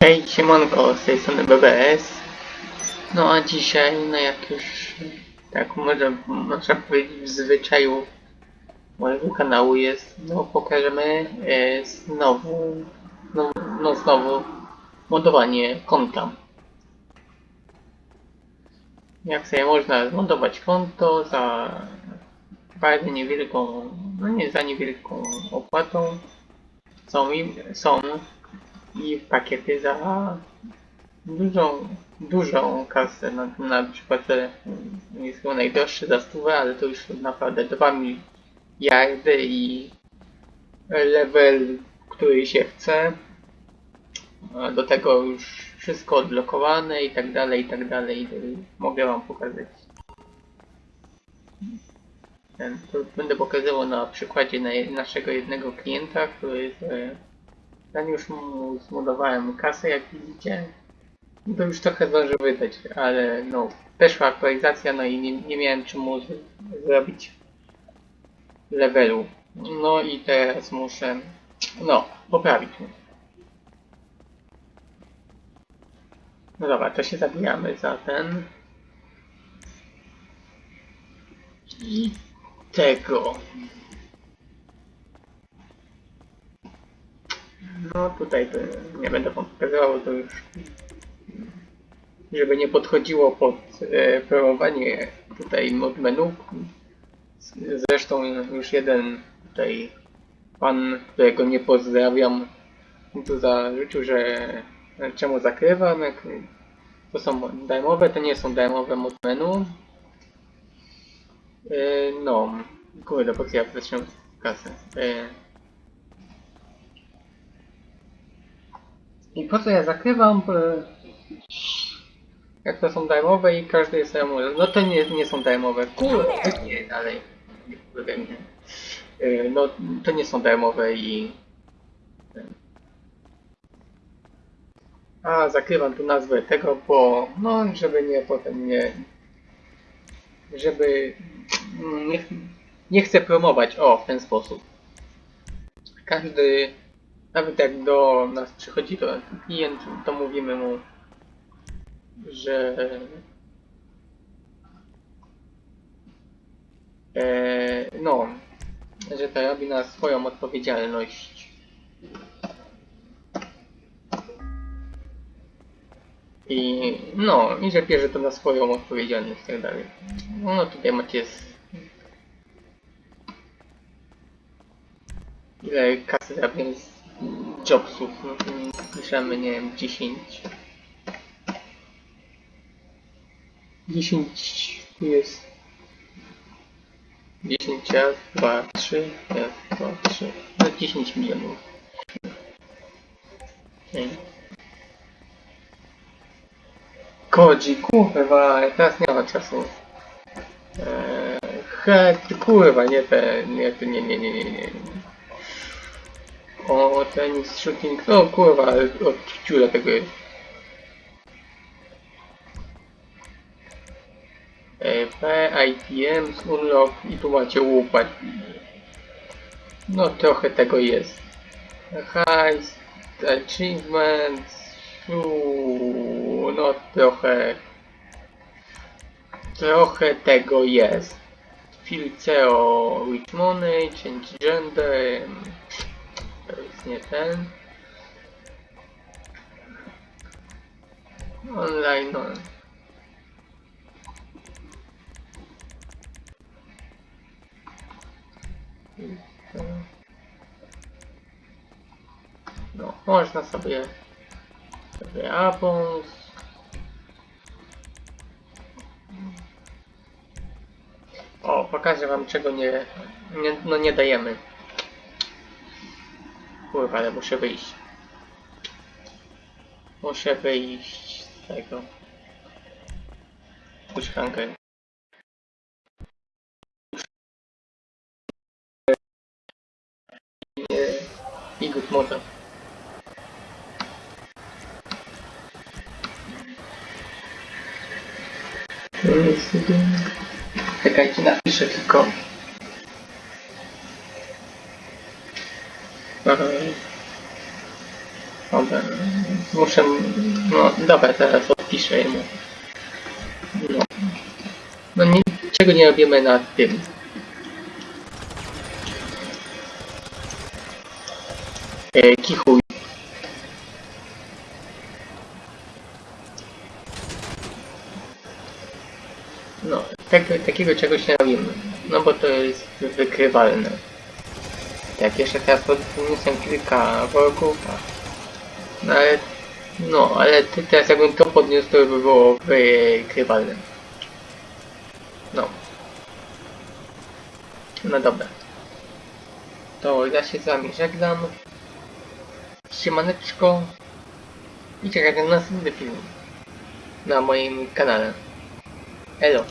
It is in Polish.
Hej, siemanko, z tej strony BBS. No a dzisiaj, no jak już, tak może, można powiedzieć w zwyczaju mojego kanału jest, no pokażemy e, znowu, no, no znowu modowanie konta. Jak sobie można zmodować konto za bardzo niewielką, no nie za niewielką opłatą. Są, są i pakiety za dużą, dużą kasę. Na, na przykład ten jest chyba najdroższy za stówę, ale to już naprawdę 2 miliardy i level, który się chce. Do tego już wszystko odblokowane i tak dalej, i tak dalej. Mogę wam pokazać. Będę pokazywał na przykładzie naszego jednego klienta, który e, ja już mu zmodowałem kasę, jak widzicie. To już trochę zdążył wydać, ale no, weszła aktualizacja, no i nie, nie miałem czemu z- zrobić levelu. No i teraz muszę, no, poprawić mu. No dobra, to się zabijamy za ten. I tego. No tutaj to nie będę wam pokazywał, to już żeby nie podchodziło pod e, promowanie tutaj mod menu. Zresztą już jeden tutaj pan, którego nie pozdrawiam, tu zarzucił, że czemu zakrywam, jak to są darmowe, to nie są darmowe mod menu. E, no, kurde, po co ja zacząłem kasę. E, I po co ja zakrywam? Bo jak to są darmowe i każdy jest darmowy. No to nie, nie są darmowe. Kurde, nie, dalej. Nie powiem, nie. Yy, No to nie są darmowe i... A, zakrywam tu nazwę tego, bo no, żeby nie potem nie... Żeby... Nie, nie chcę promować, o, w ten sposób. Każdy nawet jak do nas przychodzi to klient, to mówimy mu, że e, no, że to robi na swoją odpowiedzialność. I no, i że bierze to na swoją odpowiedzialność i tak dalej. No tutaj macie z... ile kasy zarobiłem z jobsów, no piszemy, nie wiem, 10. 10 tu jest 10 raz, 2, 3, raz, 2, 3, no 10 milionów. Okay. Kodzi, kurwa, teraz nie ma czasu. Eee, he, kurwa, nie te, nie, nie, nie, nie, nie, nie. O, tenis, shooting, no kurwa, od ciula tego jest. E, P, ITM, Unlock i tu macie łupat. No trochę tego jest. Heist, achievements, uu, no trochę trochę tego jest. Filceo with money, change gender, nie ten. Online, no. No, można sobie sobie. O, pokażę wam czego nie, nie no nie dajemy. Kurwa, ale muszę wyjść. Muszę wyjść z tego. Push hunger. I good moda. Czekajcie, napiszę tylko. Dobra. Muszę... No dobra, teraz odpiszę mu. No. No niczego nie robimy nad tym. E, kichuj. No, tak, takiego czegoś nie robimy. No bo to jest wykrywalne. Tak, jeszcze teraz podniosę kilka worków. No ale... No, ale teraz jakbym to podniósł, to by było wykrywalne. No. No dobra. To ja się z wami żegnam. Siemaneczko. I czekajcie na następny film. Na moim kanale. Elo.